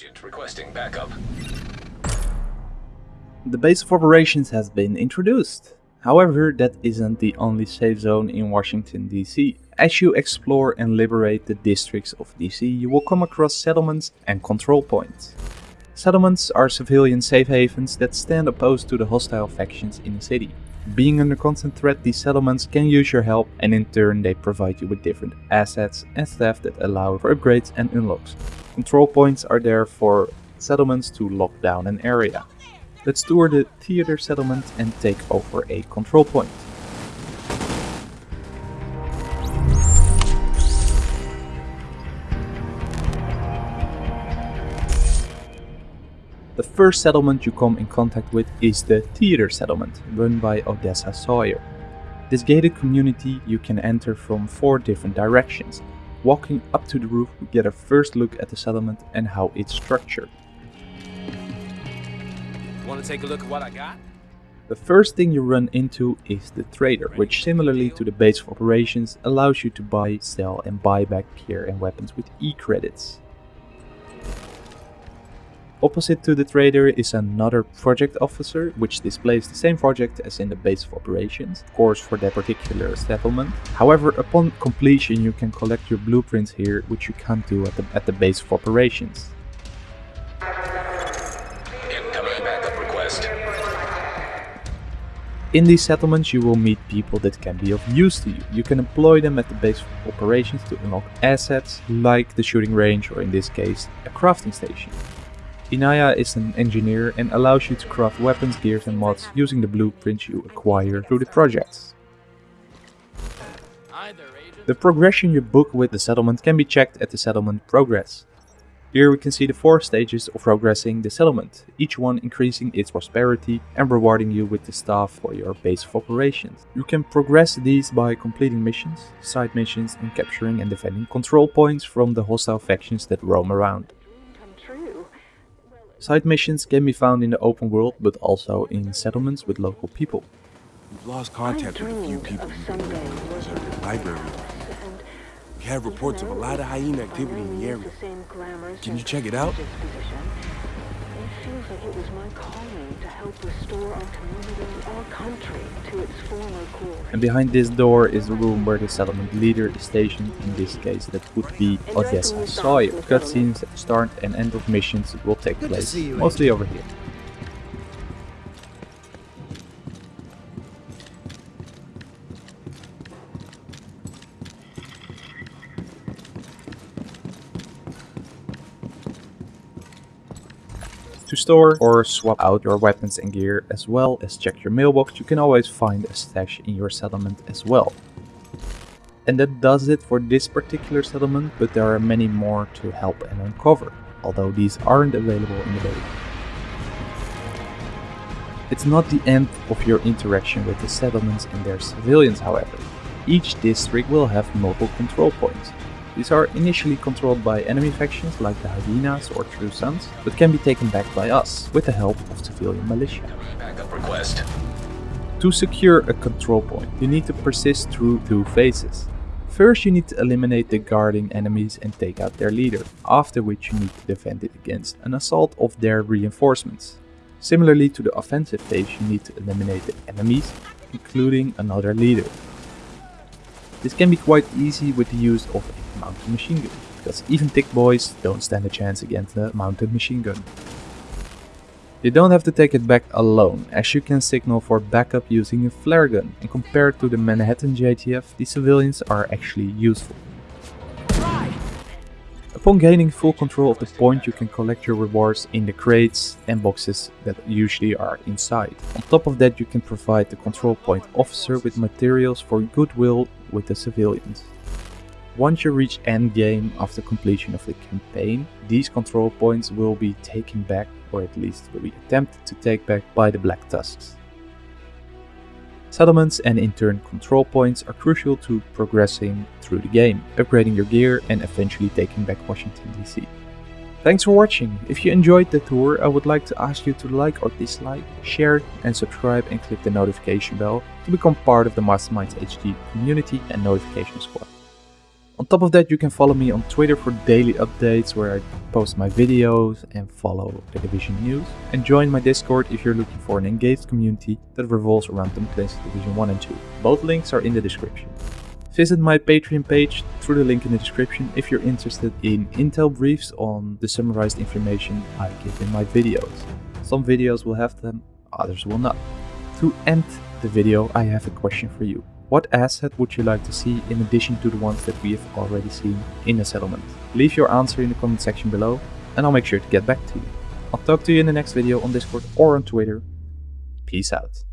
Agent requesting backup. The base of operations has been introduced. However, that isn't the only safe zone in Washington DC. As you explore and liberate the districts of DC, you will come across settlements and control points. Settlements are civilian safe havens that stand opposed to the hostile factions in the city. Being under constant threat, these settlements can use your help and in turn they provide you with different assets and stuff that allow for upgrades and unlocks. Control points are there for settlements to lock down an area. Let's tour the theater settlement and take over a control point. The first settlement you come in contact with is the Theater Settlement, run by Odessa Sawyer. This gated community you can enter from four different directions. Walking up to the roof we get a first look at the settlement and how it's structured. Want to take a look at what I got? The first thing you run into is the trader, which similarly to the base of operations allows you to buy, sell and buy back gear and weapons with e-credits. Opposite to the trader is another project officer, which displays the same project as in the base of operations, of course for that particular settlement. However, upon completion you can collect your blueprints here, which you can't do at the, at the base of operations. Incoming backup request. In these settlements you will meet people that can be of use to you. You can employ them at the base of operations to unlock assets, like the shooting range or in this case, a crafting station. Inaya is an engineer and allows you to craft weapons, gears and mods using the blueprints you acquire through the projects. The progression you book with the settlement can be checked at the settlement progress. Here we can see the four stages of progressing the settlement, each one increasing its prosperity and rewarding you with the staff for your base of operations. You can progress these by completing missions, side missions and capturing and defending control points from the hostile factions that roam around. Come true. Side missions can be found in the open world but also in settlements with local people. We've lost contact with a few people of who in the library. We have reports of a lot of hyena activity in the area. the same glamorous Can you check it out? Prestigious position. It feels like it was my calling to help restore our community, our country, to its former glory. And behind this door is the room where the settlement leader is stationed, in this case that would be Odessa Sawyer. Cutscenes at start and end of missions will take place, mostly over here. To store or swap out your weapons and gear as well as check your mailbox, you can always find a stash in your settlement as well. And that does it for this particular settlement, but there are many more to help and uncover, although these aren't available in the beta. It's not the end of your interaction with the settlements and their civilians however. Each district will have multiple control points. These are initially controlled by enemy factions like the Hyenas or True Sons, but can be taken back by us with the help of civilian militia. Request. To secure a control point, you need to persist through two phases. First you need to eliminate the guarding enemies and take out their leader, after which you need to defend it against an assault of their reinforcements. Similarly to the offensive phase you need to eliminate the enemies, including another leader. This can be quite easy with the use of mounted machine gun, because even thick boys don't stand a chance against a mounted machine gun. You don't have to take it back alone, as you can signal for backup using a flare gun, and compared to the Manhattan JTF, the civilians are actually useful. Upon gaining full control of the point you can collect your rewards in the crates and boxes that usually are inside. On top of that you can provide the control point officer with materials for goodwill with the civilians. Once you reach endgame after completion of the campaign, these control points will be taken back or at least will be attempted to take back by the Black Tusks. Settlements and in turn control points are crucial to progressing through the game, upgrading your gear and eventually taking back Washington DC. Thanks for watching, if you enjoyed the tour I would like to ask you to like or dislike, share and subscribe and click the notification bell to become part of the Masterminds HD community and notification squad. On top of that you can follow me on Twitter for daily updates where I post my videos and follow the Division news. And join my Discord if you're looking for an engaged community that revolves around Tom Clancy's Division 1 and 2. Both links are in the description. Visit my Patreon page through the link in the description if you're interested in intel briefs on the summarized information I give in my videos. Some videos will have them, others will not. To end the video I have a question for you. What asset would you like to see in addition to the ones that we have already seen in the settlement? Leave your answer in the comment section below and I'll make sure to get back to you. I'll talk to you in the next video on Discord or on Twitter. Peace out.